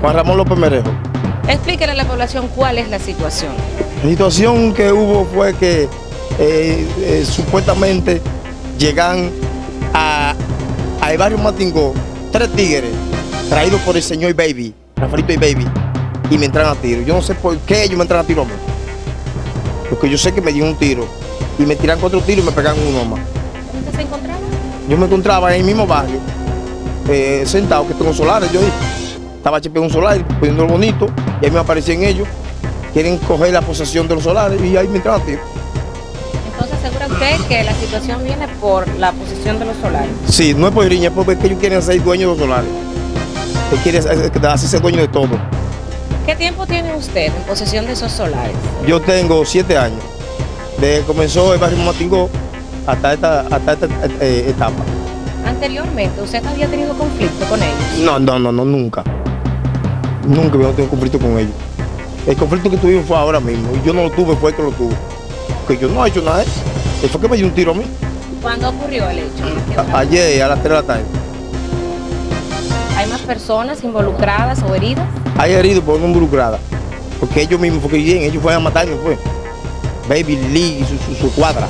Juan Ramón López Merejo. Explíquele a la población cuál es la situación. La situación que hubo fue que eh, eh, supuestamente llegan a, al barrio Matingó tres tigres traídos por el señor Baby, Rafaelito y Baby, y me entran a tiro. Yo no sé por qué ellos me entran a tiro a mí. Porque yo sé que me dieron un tiro y me tiran cuatro tiros y me pegan uno más. ¿Dónde se encontraba? Yo me encontraba en el mismo barrio, eh, sentado, que tengo solares, yo estaba chepeando un solar, poniéndolo bonito, y ahí me aparecían ellos, quieren coger la posesión de los solares y ahí me entran a tiro. Entonces asegura usted que la situación viene por la posición de los solares. Sí, no es por riña, es porque ellos quieren ser dueños de los solares. Ellos quieren hacerse dueños de todo. ¿Qué tiempo tiene usted en posesión de esos solares? Yo tengo siete años. Desde que comenzó el barrio Matingó hasta esta, hasta esta eh, etapa. Anteriormente, ¿usted había tenido conflicto con ellos? No, no, no, no, nunca. Nunca había tenido conflicto con ellos. El conflicto que tuvimos fue ahora mismo. Y yo no lo tuve, fue el que lo tuvo. Porque yo no he hecho nada. Él fue que me dio un tiro a mí. ¿Cuándo ocurrió el hecho? A- ayer a las 3 de la tarde. ¿Hay más personas involucradas o heridas? Hay heridos por una involucrada. Porque ellos mismos, porque bien, ellos fueron a matarme, fue. Baby Lee y su, su- su cuadra.